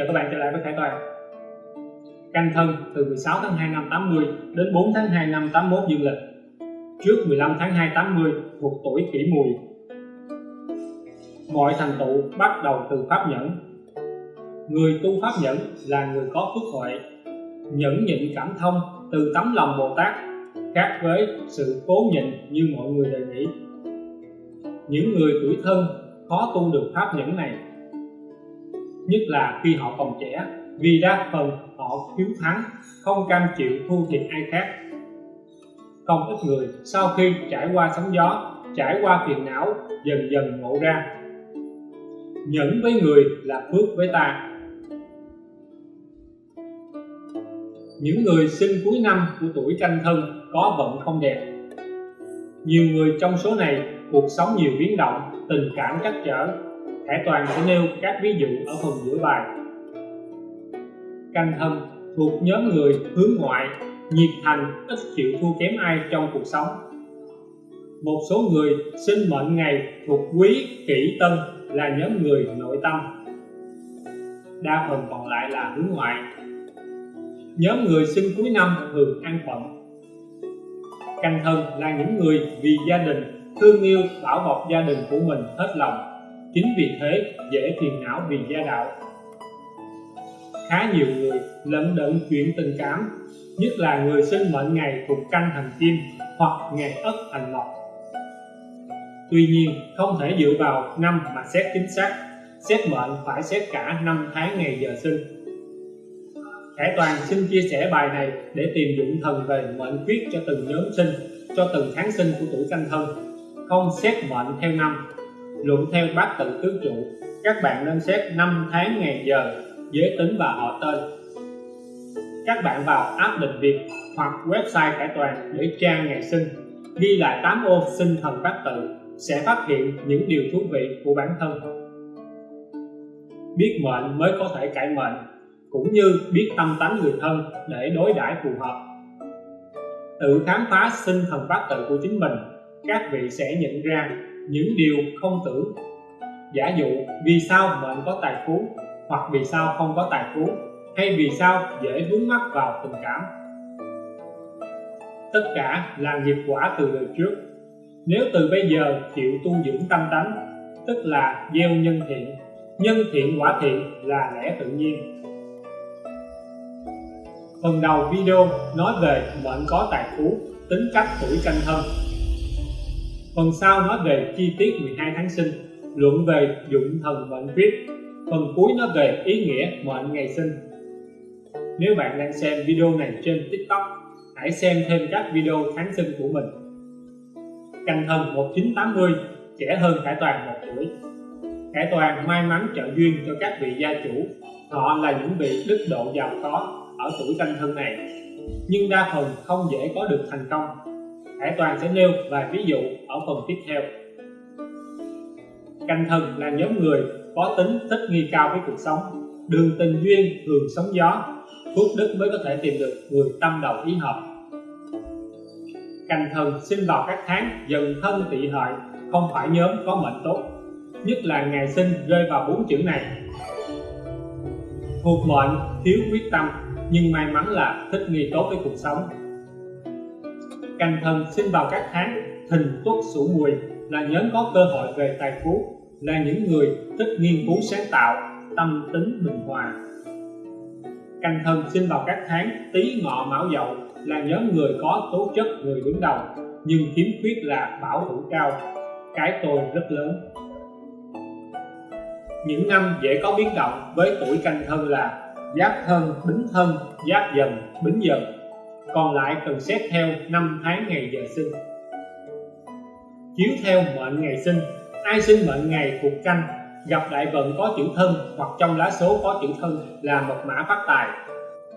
Chào các bạn trở lại với Khải Toàn Canh thân từ 16 tháng 2 năm 80 đến 4 tháng 2 năm 81 dương lịch. Trước 15 tháng 2 80 thuộc tuổi kỷ mùi. Mọi thành tựu bắt đầu từ Pháp Nhẫn. Người tu Pháp Nhẫn là người có phước huệ, Nhẫn nhịn cảm thông từ tấm lòng Bồ Tát, khác với sự cố nhịn như mọi người đề nghị. Những người tuổi thân khó tu được pháp nhẫn này nhất là khi họ còn trẻ, vì đa phần họ hiếu thắng, không cam chịu thua thiệt ai khác. Không ít người, sau khi trải qua sóng gió, trải qua phiền não, dần dần ngộ ra. Nhẫn với người là phước với ta. Những người sinh cuối năm của tuổi canh thân có vận không đẹp. Nhiều người trong số này, cuộc sống nhiều biến động, tình cảm trắc trở. Hải Toàn sẽ nêu các ví dụ ở phần giữa bài. Canh thân thuộc nhóm người hướng ngoại, nhiệt thành ít chịu thua kém ai trong cuộc sống. Một số người sinh mệnh ngày thuộc quý, kỷ, tân là nhóm người nội tâm. Đa phần còn lại là hướng ngoại. Nhóm người sinh cuối năm thường an phận canh thân là những người vì gia đình, thương yêu, bảo bọc gia đình của mình hết lòng chính vì thế, dễ phiền não vì gia đạo. Khá nhiều người lẫn đận chuyện tình cảm, nhất là người sinh mệnh ngày thuộc canh thành kim hoặc ngày ất thành mộc. Tuy nhiên, không thể dựa vào năm mà xét chính xác, xét mệnh phải xét cả năm tháng ngày giờ sinh. Khải Toàn xin chia sẻ bài này để tìm dụng thần về mệnh quyết cho từng nhóm sinh, cho từng tháng sinh của tuổi canh thân, không xét mệnh theo năm luận theo bát tự tứ trụ các bạn nên xét năm tháng ngày giờ giới tính và họ tên. Các bạn vào app định việt hoặc website cải toàn để tra ngày sinh, ghi lại 8 ô sinh thần bát tự sẽ phát hiện những điều thú vị của bản thân. Biết mệnh mới có thể cải mệnh, cũng như biết tâm tánh người thân để đối đãi phù hợp. Tự khám phá sinh thần bát tự của chính mình, các vị sẽ nhận ra những điều không tưởng giả dụ vì sao mệnh có tài phú hoặc vì sao không có tài phú, hay vì sao dễ vướng mắc vào tình cảm. Tất cả là nghiệp quả từ đời trước. Nếu từ bây giờ chịu tu dưỡng tâm tánh, tức là gieo nhân thiện nhân thiện quả thiện là lẽ tự nhiên. Phần đầu video nói về mệnh có tài phú, tính cách tuổi canh thân. Phần sau nói về chi tiết 12 tháng sinh, luận về dụng thần mệnh viết. Phần cuối nói về ý nghĩa mệnh ngày sinh. Nếu bạn đang xem video này trên TikTok, hãy xem thêm các video tháng sinh của mình. Canh thân 1980, trẻ hơn Khải Toàn một tuổi. Khải Toàn may mắn trợ duyên cho các vị gia chủ. Họ là những vị đức độ giàu có ở tuổi canh thân này, nhưng đa phần không dễ có được thành công Hải Toàn sẽ nêu vài ví dụ ở phần tiếp theo. Canh thân là nhóm người có tính thích nghi cao với cuộc sống, đường tình duyên thường sóng gió, phước đức mới có thể tìm được người tâm đầu ý hợp. Canh thân sinh vào các tháng dần thân tỵ hợi, không phải nhóm có mệnh tốt, nhất là ngày sinh rơi vào bốn chữ này. Thuộc mệnh thiếu quyết tâm, nhưng may mắn là thích nghi tốt với cuộc sống canh thân sinh vào các tháng thìn tuất sửu mùi là nhóm có cơ hội về tài phú, là những người thích nghiên cứu sáng tạo, tâm tính bình hòa. Canh thân sinh vào các tháng tý ngọ mão dậu là nhóm người có tố chất người đứng đầu, nhưng khiếm khuyết là bảo thủ cao, cái tôi rất lớn. Những năm dễ có biến động với tuổi canh thân là giáp thân, bính thân, giáp dần, bính dần còn lại cần xét theo năm tháng ngày giờ sinh. Chiếu theo mệnh ngày sinh, ai sinh mệnh ngày thuộc canh, gặp đại vận có chữ thân hoặc trong lá số có chữ thân là mật mã phát tài.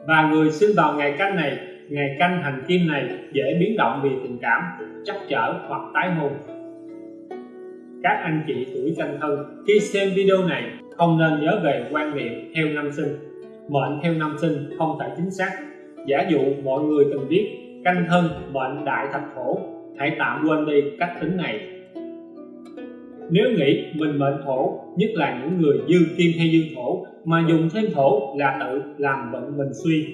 Và người sinh vào ngày canh này, ngày canh hành kim này dễ biến động vì tình cảm chắc trở hoặc tái hôn. Các anh chị tuổi canh thân, khi xem video này, không nên nhớ về quan niệm theo năm sinh. Mệnh theo năm sinh không thể chính xác giả dụ mọi người từng biết canh thân mệnh đại thạch khổ, hãy tạm quên đi cách tính này. Nếu nghĩ mình mệnh thổ nhất là những người dư kim hay dư thổ, mà dùng thêm thổ là tự làm vận mình suy.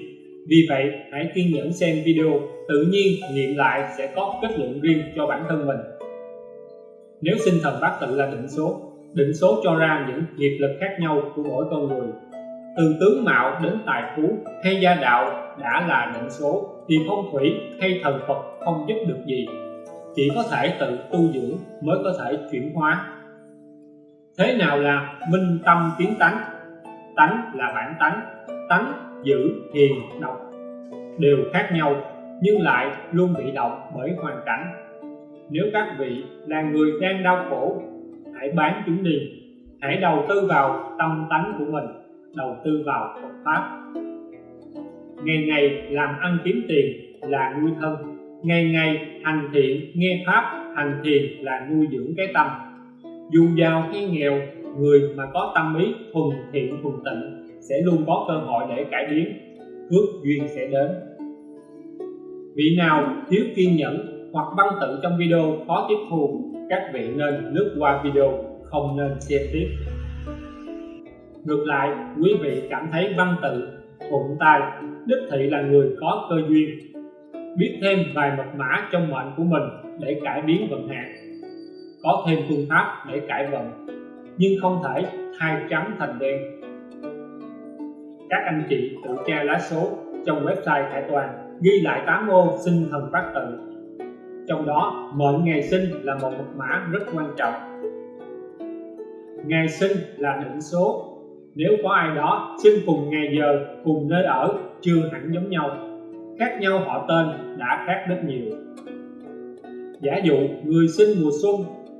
Vì vậy, hãy kiên nhẫn xem video, tự nhiên nghiệm lại sẽ có kết luận riêng cho bản thân mình. Nếu sinh thần bát tự là định số định số cho ra những nghiệp lực khác nhau của mỗi con người. Từ tướng mạo đến tài phú hay gia đạo đã là định số thì phong thủy hay thần Phật không giúp được gì. Chỉ có thể tự tu dưỡng mới có thể chuyển hóa. Thế nào là minh tâm kiến tánh? Tánh là bản tánh tánh giữ hiền độc. Đều khác nhau, nhưng lại luôn bị động bởi hoàn cảnh. Nếu các vị là người đang đau khổ, hãy bán chúng đi. Hãy đầu tư vào tâm tánh của mình, đầu tư vào Phật pháp ngày ngày làm ăn kiếm tiền là nuôi thân. Ngày ngày hành thiện, nghe pháp, hành thiền là nuôi dưỡng cái tâm. Dù giàu hay nghèo, người mà có tâm ý thuần thiện, thuần tịnh sẽ luôn có cơ hội để cải biến phước duyên sẽ đến. Vị nào thiếu kiên nhẫn hoặc văn tự trong video khó tiếp thu, các vị nên lướt qua video, không nên xem tiếp. Ngược lại, quý vị cảm thấy văn tự, thuận tay đích thị là người có cơ duyên, biết thêm vài mật mã trong mệnh của mình để cải biến vận hạn, có thêm phương pháp để cải vận, nhưng không thể thay trắng thành đen. Các anh chị tự tra lá số trong website Khải Toàn, ghi lại 8 ô sinh thần bát tự. Trong đó, mệnh ngày sinh là một mật mã rất quan trọng. Ngày sinh là định số nếu có ai đó sinh cùng ngày giờ, cùng nơi ở, chưa hẳn giống nhau, khác nhau họ tên đã khác rất nhiều. Giả dụ người sinh mùa xuân,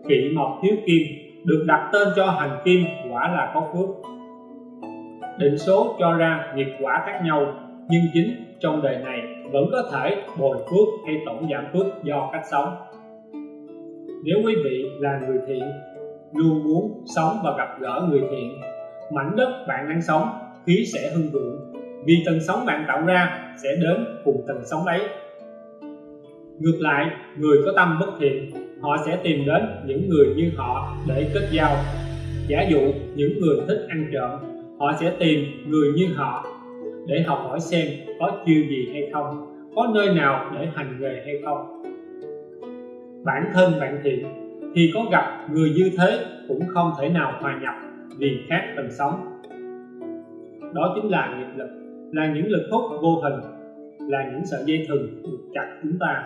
kỵ mộc thiếu kim, được đặt tên cho hành kim, quả là có phước. Định số cho ra nghiệp quả khác nhau, nhưng chính trong đời này vẫn có thể bồi phước hay tổng giảm phước do cách sống. Nếu quý vị là người thiện, luôn muốn sống và gặp gỡ người thiện mảnh đất bạn đang sống, khí sẽ hưng vượng vì tần sống bạn tạo ra sẽ đến cùng tần sống ấy ngược lại, người có tâm bất thiện, họ sẽ tìm đến những người như họ để kết giao. Giả dụ những người thích ăn trộm, họ sẽ tìm người như họ để học hỏi xem có chiêu gì hay không, có nơi nào để hành nghề hay không. Bản thân bạn thiện, thì có gặp người như thế cũng không thể nào hòa nhập vì khác tầng sống đó chính là nghiệp lực, là những lực hút vô hình, là những sợi dây thừng buộc chặt chúng ta.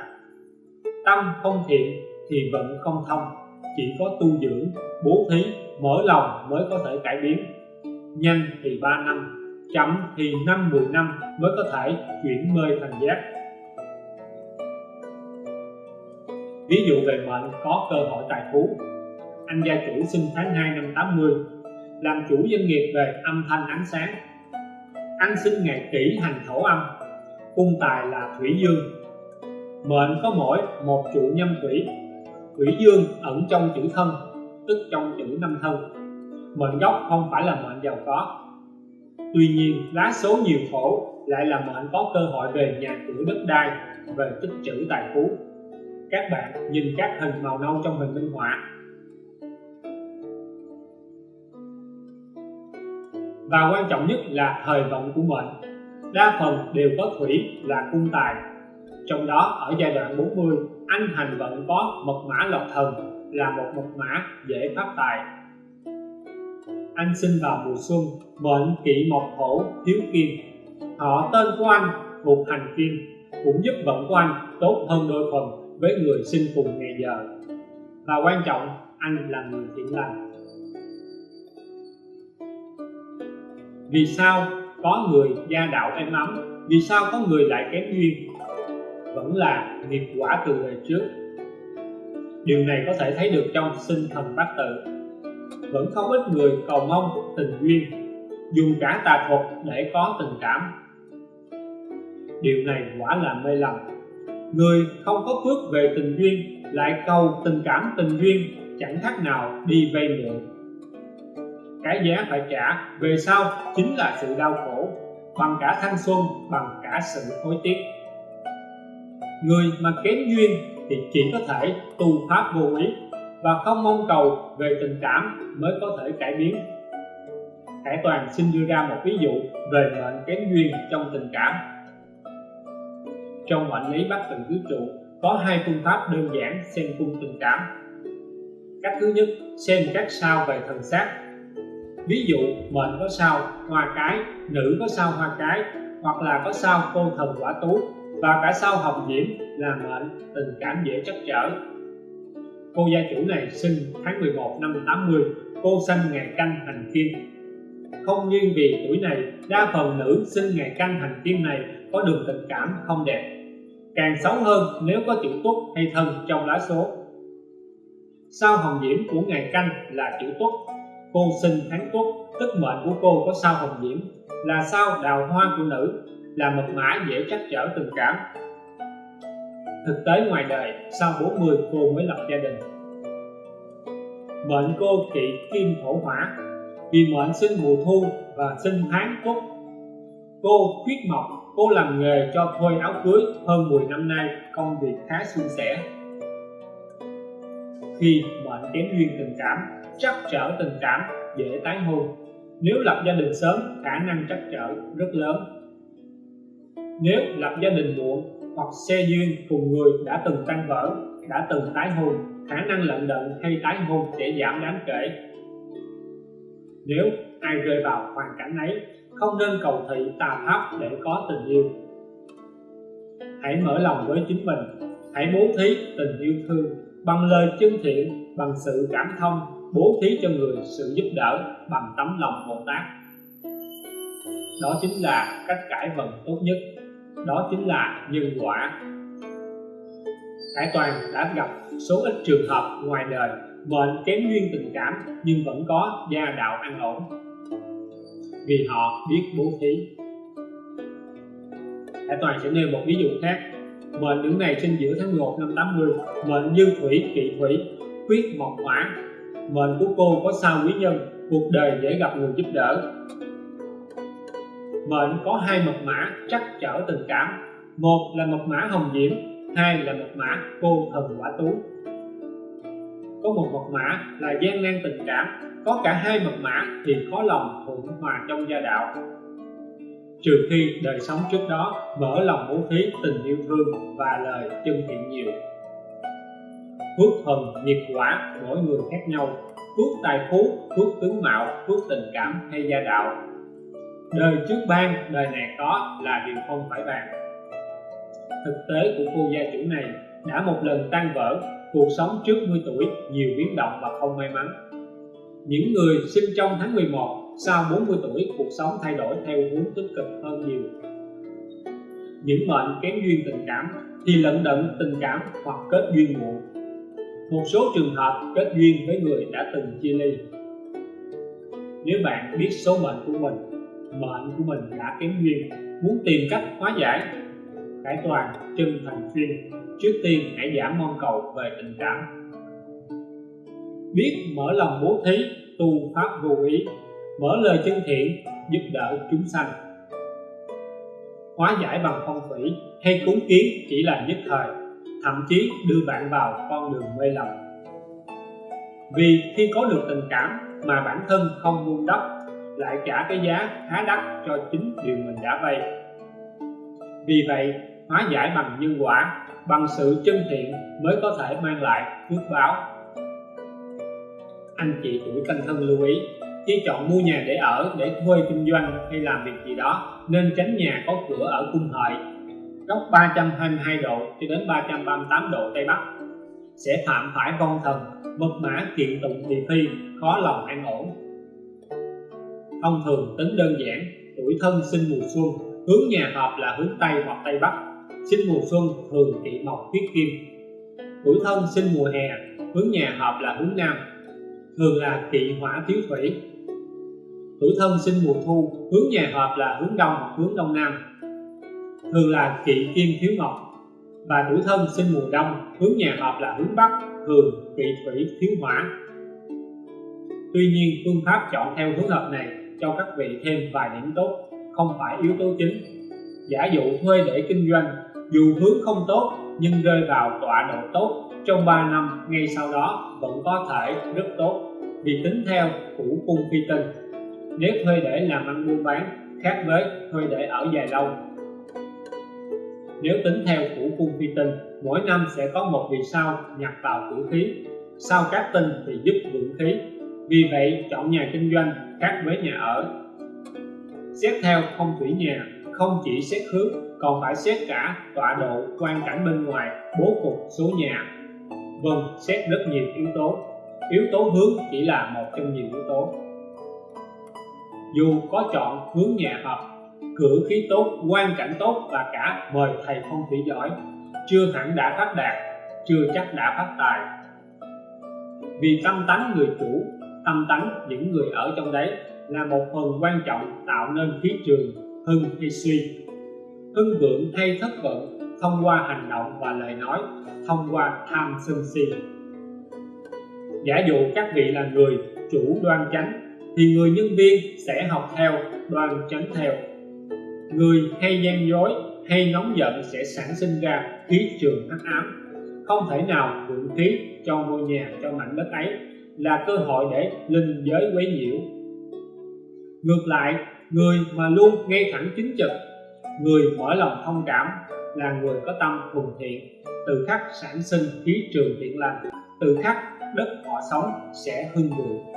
Tâm không thiện thì vận không thông, chỉ có tu dưỡng, bố thí, mở lòng mới có thể cải biến. Nhanh thì 3 năm, chậm thì năm 10 năm mới có thể chuyển mê thành giác. Ví dụ về mệnh có cơ hội tài phú. Anh gia chủ sinh tháng 2 năm 80 làm chủ doanh nghiệp về âm thanh ánh sáng, ăn sinh ngày kỷ hành thổ âm cung tài là thủy dương. Mệnh có mỗi một trụ nhâm thủy thủy dương ẩn trong chữ thân, tức trong chữ năm thân. Mệnh gốc không phải là mệnh giàu có. Tuy nhiên, lá số nhiều khổ lại là mệnh có cơ hội về nhà cửa đất đai, về tích trữ tài phú. Các bạn nhìn các hình màu nâu trong hình minh họa. Và quan trọng nhất là thời vận của mệnh. Đa phần đều có thủy là cung tài. Trong đó, ở giai đoạn 40 anh hành vận có mật mã lộc thần là một mật mã dễ phát tài. Anh sinh vào mùa xuân, mệnh kỵ mộc thổ thiếu kim. Họ tên của anh thuộc hành kim, cũng giúp vận của anh tốt hơn đôi phần với người sinh cùng ngày giờ. Và quan trọng, anh là người thiện lành. Vì sao có người gia đạo êm ấm? Vì sao có người lại kém duyên? Vẫn là nghiệp quả từ đời trước. Điều này có thể thấy được trong sinh thần bát tự. Vẫn không ít người cầu mong tình duyên dùng cả tà thuật để có tình cảm. Điều này quả là mê lầm. Người không có phước về tình duyên, lại cầu tình cảm tình duyên, chẳng khác nào đi vay mượn cái giá phải trả. Về sau chính là sự đau khổ, bằng cả thanh xuân, bằng cả sự hối tiếc. Người mà kém duyên thì chỉ có thể tu pháp vô ý và không mong cầu về tình cảm mới có thể cải biến. Hải Toàn xin đưa ra một ví dụ về mệnh kém duyên trong tình cảm. Trong mệnh lý bát từng tứ trụ, có hai phương pháp đơn giản xem cung tình cảm. Cách thứ nhất, xem các sao về thần sát ví dụ mệnh có sao, hoa cái, nữ có sao hoa cái, hoặc là có sao cô thần quả tú, và cả sao hồng diễm là mệnh, tình cảm dễ trắc trở. Cô gia chủ này sinh tháng 11 năm 80 cô sinh ngày canh hành kim không riêng vì tuổi này, đa phần nữ sinh ngày canh hành kim này có đường tình cảm không đẹp. Càng xấu hơn nếu có chữ tuất hay thân trong lá số. Sao hồng diễm của ngày canh là chữ tuất? Cô sinh tháng tuất tức mệnh của cô có sao hồng diễm. Là sao đào hoa của nữ, là mật mã dễ trắc trở tình cảm. Thực tế ngoài đời, sau 40 cô mới lập gia đình. Mệnh cô kỵ kim thổ hỏa, vì mệnh sinh mùa thu và sinh tháng tuất cô khuyết mộc, cô làm nghề cho thuê áo cưới hơn 10 năm nay, công việc khá suôn sẻ. Khi mệnh kém duyên tình cảm trắc trở tình cảm, dễ tái hôn. Nếu lập gia đình sớm, khả năng trắc trở rất lớn. Nếu lập gia đình muộn hoặc xe duyên cùng người đã từng tan vỡ, đã từng tái hôn, khả năng lận đận hay tái hôn sẽ giảm đáng kể. Nếu ai rơi vào hoàn cảnh ấy, không nên cầu thị tà pháp để có tình yêu. Hãy mở lòng với chính mình, hãy bố thí tình yêu thương bằng lời chân thiện, bằng sự cảm thông bố thí cho người sự giúp đỡ bằng tấm lòng bồ tát. Đó chính là cách cải vận tốt nhất. Đó chính là nhân quả. Hải Toàn đã gặp số ít trường hợp ngoài đời mệnh kém duyên tình cảm nhưng vẫn có gia đạo ăn ổn. Vì họ biết bố thí. Hải Toàn sẽ nêu một ví dụ khác. Mệnh nữ này sinh giữa tháng 1 năm 80 mệnh dương thủy kỵ thủy, quyết mộc hỏa mệnh của cô có sao quý nhân, cuộc đời dễ gặp người giúp đỡ. Mệnh có hai mật mã trắc trở tình cảm. Một là mật mã hồng diễm, hai là mật mã cô thần quả tú. Có một mật mã là gian nan tình cảm, có cả hai mật mã thì khó lòng thuận hòa trong gia đạo. Trừ khi đời sống trước đó mở lòng bố thí tình yêu thương và lời chân thiện nhiều phước thần nghiệp quả, mỗi người khác nhau. Phước tài phú phước tướng mạo phước tình cảm hay gia đạo. Đời trước ban, đời này có là điều không phải bàn. Thực tế của cô gia chủ này đã một lần tan vỡ, cuộc sống trước 10 tuổi nhiều biến động và không may mắn. Những người sinh trong tháng 11 sau 40 tuổi, cuộc sống thay đổi theo hướng tích cực hơn nhiều. Những mệnh kém duyên tình cảm thì lận đận tình cảm hoặc kết duyên muộn một số trường hợp kết duyên với người đã từng chia ly. Nếu bạn biết số mệnh của mình, mệnh của mình đã kém duyên, muốn tìm cách hóa giải cải toàn chân thành khuyên, trước tiên hãy giảm mong cầu về tình cảm. Biết mở lòng bố thí, tu pháp vô ý, mở lời chân thiện, giúp đỡ chúng sanh. Hóa giải bằng phong thủy hay cúng kiến chỉ là nhất thời thậm chí đưa bạn vào con đường mê lầm. Vì khi có được tình cảm mà bản thân không buông đắp, lại trả cái giá khá đắt cho chính điều mình đã vay. Vì vậy, hóa giải bằng nhân quả, bằng sự chân thiện mới có thể mang lại phước báo. Anh chị tuổi canh thân lưu ý, khi chọn mua nhà để ở, để thuê kinh doanh hay làm việc gì đó, nên tránh nhà có cửa ở cung hợi góc 322 độ cho đến 338 độ Tây Bắc. Sẽ phạm phải con thần, mật mã, kiện tụng thị phi khó lòng an ổn. Thông thường, tính đơn giản, tuổi thân sinh mùa xuân, hướng nhà hợp là hướng Tây hoặc Tây Bắc. Sinh mùa xuân thường kỵ mộc tiết kim. Tuổi thân sinh mùa hè, hướng nhà hợp là hướng Nam, thường là kỵ hỏa thiếu thủy. Tuổi thân sinh mùa thu, hướng nhà hợp là hướng đông hoặc hướng đông nam thường là kỵ kim thiếu ngọc. Và tuổi thân sinh mùa đông, hướng nhà hợp là hướng bắc, thường kỵ thủy thiếu hỏa. Tuy nhiên, phương pháp chọn theo hướng hợp này cho các vị thêm vài điểm tốt, không phải yếu tố chính. Giả dụ thuê để kinh doanh, dù hướng không tốt, nhưng rơi vào tọa độ tốt, trong 3 năm, ngay sau đó vẫn có thể rất tốt, vì tính theo củ cung phi tinh. Nếu thuê để làm ăn buôn bán, khác với thuê để ở dài lâu nếu tính theo củ cung phi tinh, mỗi năm sẽ có một vì sao nhập vào cửu khí. Sao các tinh thì giúp vượng khí. Vì vậy, chọn nhà kinh doanh khác với nhà ở. Xét theo phong thủy nhà, không chỉ xét hướng, còn phải xét cả tọa độ quan cảnh bên ngoài, bố cục số nhà. Vâng xét rất nhiều yếu tố. Yếu tố hướng chỉ là một trong nhiều yếu tố. Dù có chọn hướng nhà hợp cử khí tốt, quan cảnh tốt và cả mời thầy phong thủy giỏi. Chưa hẳn đã phát đạt, chưa chắc đã phát tài. Vì tâm tánh người chủ, tâm tánh những người ở trong đấy là một phần quan trọng tạo nên khí trường hưng hay suy. Hưng vượng hay thất vượng thông qua hành động và lời nói, thông qua tham sân si. Giả dụ các vị là người chủ đoan chánh, thì người nhân viên sẽ học theo, đoan chánh theo người hay gian dối hay nóng giận sẽ sản sinh ra khí trường hắc ám. Không thể nào vượng khí cho ngôi nhà, cho mảnh đất ấy là cơ hội để linh giới quấy nhiễu. Ngược lại, người mà luôn ngay thẳng chính trực, người mở lòng thông cảm là người có tâm thuần thiện. Từ khắc sản sinh khí trường thiện lành, từ khắc đất họ sống sẽ hưng vượng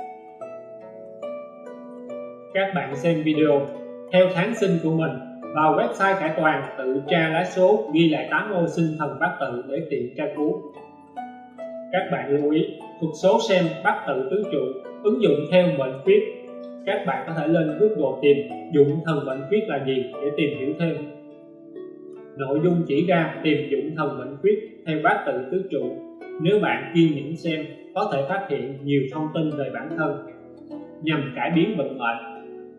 các bạn xem video theo tháng sinh của mình vào website cải toàn, tự tra lá số, ghi lại 8 ô sinh thần bát tự để tiện tra cứu. Các bạn lưu ý, thuật số xem bát tự tứ trụ, ứng dụng theo mệnh quyết. các bạn có thể lên Google tìm dụng thần mệnh quyết là gì để tìm hiểu thêm. Nội dung chỉ ra tìm dụng thần mệnh quyết theo bát tự tứ trụ. Nếu bạn kiên nhẫn xem, có thể phát hiện nhiều thông tin về bản thân. Nhằm cải biến vận mệnh,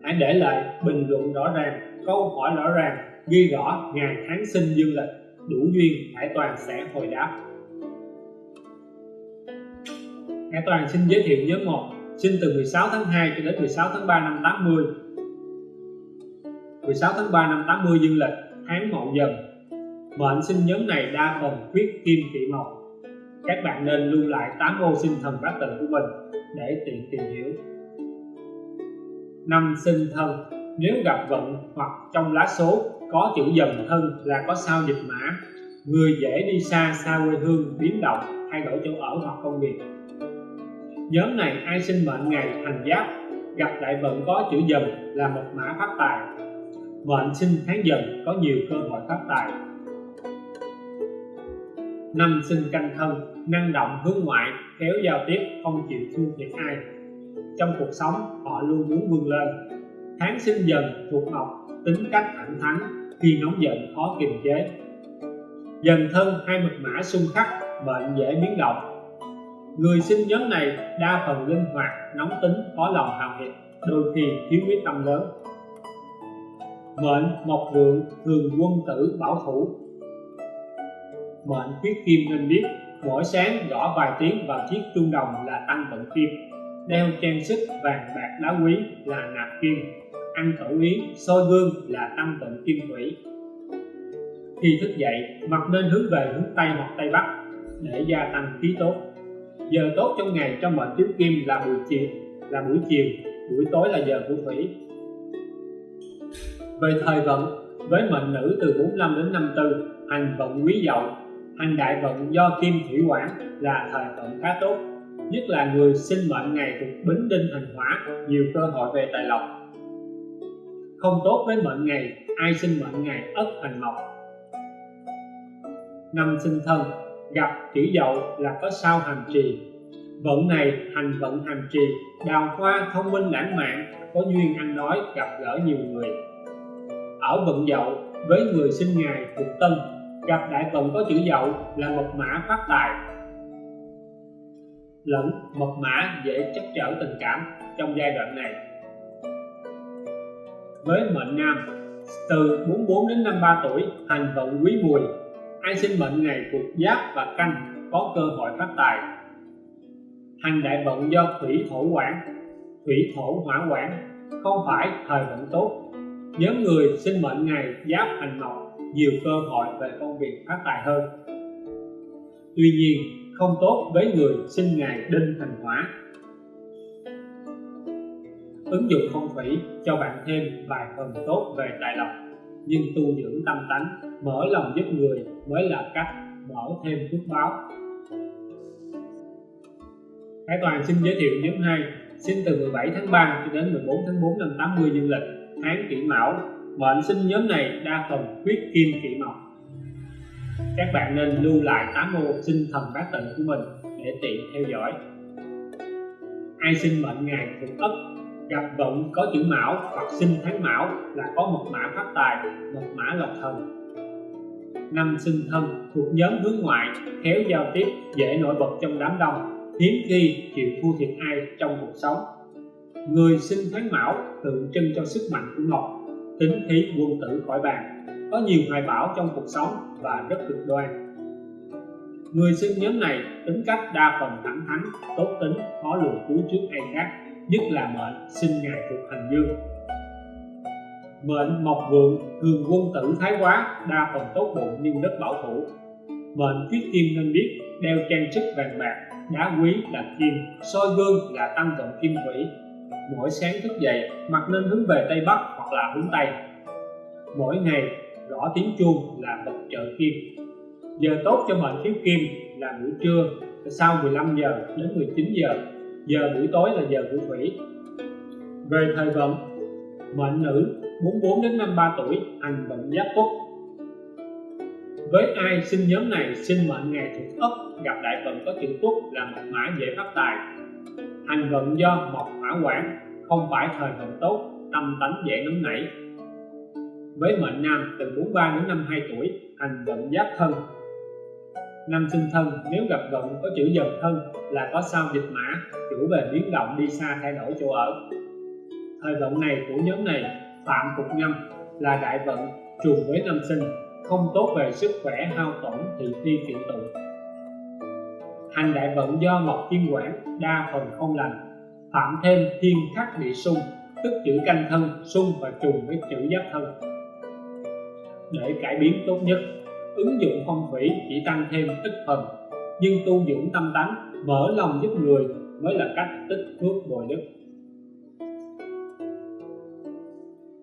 hãy để lại bình luận rõ ràng câu hỏi rõ ràng, ghi rõ ngày tháng sinh dương lịch, đủ duyên hải toàn sẽ hồi đáp. Hải toàn xin giới thiệu nhóm một sinh từ 16 tháng 2 cho đến 16 tháng 3 năm 80 16 tháng 3 năm 80 dương lịch, tháng mậu dần. Mệnh sinh nhóm này đa phần khuyết kim kỵ mộc các bạn nên lưu lại 8 ô sinh thần bát tự của mình để tiện tìm hiểu. Năm sinh thân nếu gặp vận hoặc trong lá số có chữ dần thân là có sao dịch mã, người dễ đi xa xa quê hương, biến động, thay đổi chỗ ở hoặc công việc. Nhóm này ai sinh mệnh ngày hành giáp, gặp đại vận có chữ dần là một mã phát tài. Mệnh sinh tháng dần có nhiều cơ hội phát tài. Năm sinh canh thân, năng động hướng ngoại, khéo giao tiếp, không chịu thua thiệt ai. Trong cuộc sống, họ luôn muốn vươn lên tháng sinh dần thuộc mộc tính cách thẳng thắn, khi nóng giận, khó kiềm chế. Dần thân hai mật mã xung khắc, bệnh dễ biến động. Người sinh nhóm này đa phần linh hoạt, nóng tính có lòng hào hiệp, đôi khi thiếu quyết tâm lớn. Mệnh mộc vượng thường quân tử bảo thủ. Mệnh khuyết kim nên biết, mỗi sáng gõ vài tiếng vào chiếc chuông đồng là tăng vận kim, đeo trang sức vàng bạc đá quý là nạp kim ăn khẩu yến soi gương là tâm vận kim thủy khi thức dậy, mặt nên hướng về hướng tây hoặc tây bắc để gia tăng khí tốt. Giờ tốt trong ngày trong mệnh tứ kim là buổi chiều, là buổi chiều, buổi tối là giờ của thủy về thời vận, với mệnh nữ từ 45 đến 54 hành vận quý dậu, hành đại vận do kim thủy quản là thời vận khá tốt, nhất là người sinh mệnh ngày thuộc bính đinh hành hỏa, nhiều cơ hội về tài lộc không tốt với mệnh ngày, ai sinh mệnh ngày ất hành mộc? Năm sinh thân, gặp chữ dậu là có sao hành trì. Vận này hành vận hành trì, đào hoa thông minh lãng mạn, có duyên ăn nói gặp gỡ nhiều người. Ở vận dậu, với người sinh ngày thuộc tân, gặp đại vận có chữ dậu là mật mã phát tài. Lẫn mật mã dễ chắc trở tình cảm trong giai đoạn này với mệnh nam. Từ 44 đến 53 tuổi, hành vận quý mùi. Ai sinh mệnh ngày thuộc giáp và canh có cơ hội phát tài. Hành đại vận do thủy thổ quản. Thủy thổ hỏa quản, không phải thời vận tốt. Nhóm người sinh mệnh ngày giáp hành mộc nhiều cơ hội về công việc phát tài hơn. Tuy nhiên, không tốt với người sinh ngày đinh thành hỏa ứng dụng phong thủy cho bạn thêm vài phần tốt về tài lộc. Nhưng tu dưỡng tâm tánh, mở lòng giúp người mới là cách mở thêm phước báo. Hải Toàn xin giới thiệu nhóm 2 sinh từ 17 tháng 3 cho đến 14 tháng 4 năm 80 dương lịch tháng kỷ mão. Mệnh sinh nhóm này đa phần huyết kim kỷ mộc. Các bạn nên lưu lại tám ô sinh thần bát tự của mình để tiện theo dõi. Ai sinh mệnh ngày thuộc ất gặp vận có chữ mão hoặc sinh tháng mão là có một mã phát tài, một mã lộc thần. Năm sinh thân thuộc nhóm hướng ngoại, khéo giao tiếp, dễ nổi bật trong đám đông, hiếm khi chịu thua thiệt ai trong cuộc sống. Người sinh tháng mão tượng trưng cho sức mạnh của ngọc, tính khí quân tử khỏi bàn, có nhiều hoài bão trong cuộc sống và rất cực đoan. Người sinh nhóm này tính cách đa phần thẳng thắn, tốt tính, khó lường cúi trước ai khác nhất là mệnh sinh ngày thuộc hành dương. Mệnh mộc vượng thường quân tử thái quá, đa phần tốt bụng nhưng rất bảo thủ. Mệnh khuyết kim nên biết, đeo trang sức vàng bạc, đá quý là kim, soi gương là tăng vận kim thủy mỗi sáng thức dậy mặt nên hướng về tây bắc hoặc là hướng tây. Mỗi ngày gõ tiếng chuông là bậc trợ kim. Giờ tốt cho mệnh thiếu kim là buổi trưa, sau 15 giờ đến 19 giờ giờ buổi tối là giờ của thủy về thời vận, mệnh nữ 44 đến 53 tuổi, hành vận giáp tuất. Với ai sinh nhóm này, sinh mệnh ngày thuộc ất gặp đại vận có chữ tuất là một mã dễ phát tài. Hành vận do mộc hỏa quản không phải thời vận tốt, tâm tánh dễ nóng nảy. Với mệnh nam từ 43 đến 52 tuổi, hành vận giáp thân năm sinh thân, nếu gặp vận có chữ dần thân là có sao dịch mã, chủ về biến động đi xa thay đổi chỗ ở. Thời vận này của nhóm này, phạm cục nhâm là đại vận trùng với năm sinh, không tốt về sức khỏe, hao tổn thị phi kiện tụ. Hành đại vận do mộc kim quản đa phần không lành. Phạm thêm thiên khắc địa xung tức chữ canh thân xung và trùng với chữ giáp thân. Để cải biến tốt nhất ứng dụng phong thủy chỉ tăng thêm tích phần nhưng tu dưỡng tâm tánh, mở lòng giúp người mới là cách tích phước bồi đức.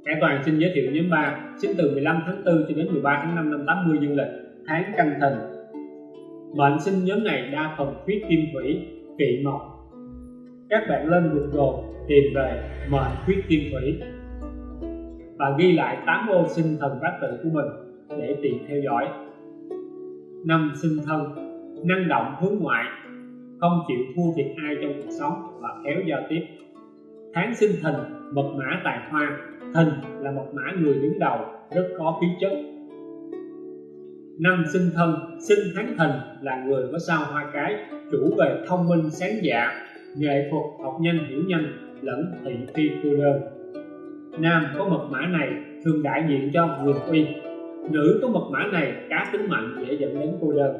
Hải Toàn xin giới thiệu nhóm 3 sinh từ 15 tháng 4 cho đến 13 tháng 5 năm 80 dương lịch, tháng canh thìn mệnh sinh nhóm này đa phần khuyết kim thủy kỵ mộc. Các bạn lên Google tìm về mệnh khuyết kim thủy và ghi lại 8 ô sinh thần bát tự của mình để tiện theo dõi. Năm sinh thân, năng động hướng ngoại, không chịu thua thiệt ai trong cuộc sống và khéo giao tiếp. Tháng sinh thìn mật mã tài hoa thìn là một mã người đứng đầu, rất có khí chất. Năm sinh thân, sinh tháng thìn là người có sao hoa cái, chủ về thông minh sáng dạ nghệ thuật học nhanh hiểu nhanh, lẫn thị phi cô đơn. Nam có mật mã này, thường đại diện cho quyền uy nữ có mật mã này cá tính mạnh dễ dẫn đến cô đơn.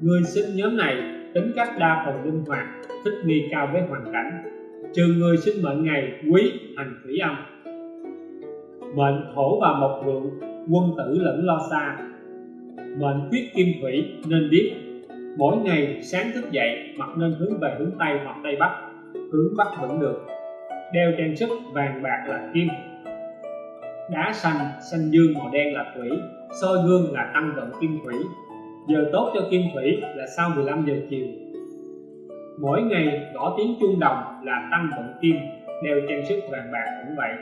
Người sinh nhóm này tính cách đa phần linh hoạt, thích nghi cao với hoàn cảnh. Trừ người sinh mệnh ngày, quý, hành thủy âm. Mệnh thổ và mộc vượng, quân tử lẫn lo xa. Mệnh khuyết kim thủy, nên biết mỗi ngày sáng thức dậy mặt nên hướng về hướng tây hoặc tây bắc. Hướng bắc vẫn được. Đeo trang sức vàng bạc là kim đá xanh xanh dương màu đen là thủy, soi gương là tăng vận kim thủy. Giờ tốt cho kim thủy là sau 15 giờ chiều. Mỗi ngày gõ tiếng chuông đồng là tăng vận kim, đeo trang sức vàng bạc cũng vậy.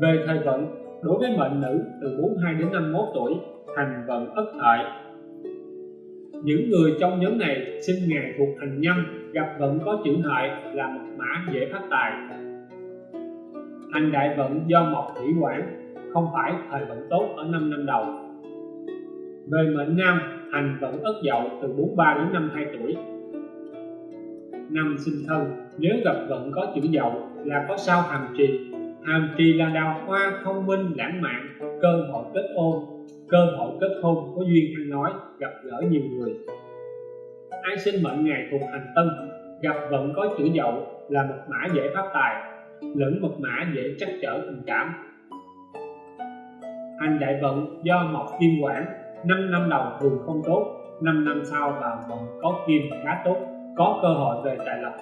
Về thời vận, đối với mệnh nữ từ 42 đến 51 tuổi, hành vận ất hợi. Những người trong nhóm này sinh ngày thuộc hành nhâm gặp vận có chữ hợi là một mã dễ phát tài hành đại vận do mộc thủy quản, không phải thời vận tốt ở 5 năm đầu. Về mệnh nam, hành vận ất dậu từ 43 đến 52 tuổi. Năm sinh thân, nếu gặp vận có chữ dậu là có sao hàm trì. Hàm trì là đào hoa thông minh, lãng mạn, cơ hội kết hôn cơ hội kết hôn có duyên ăn nói, gặp gỡ nhiều người. Ai sinh mệnh ngày thuộc hành tân gặp vận có chữ dậu là một mã dễ phát tài lẫn mật mã dễ trắc trở tình cảm. Hành đại vận do mộc kim quản, năm năm đầu thường không tốt 5 năm sau vào vận có kim khá tốt, có cơ hội về tài lộc.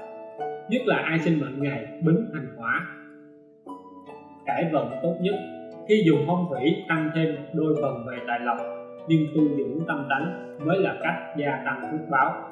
Nhất là ai sinh mệnh ngày bính hành hỏa. Cải vận tốt nhất, khi dùng phong thủy tăng thêm đôi phần về tài lộc, nhưng tu dưỡng tâm tánh mới là cách gia tăng phước báo.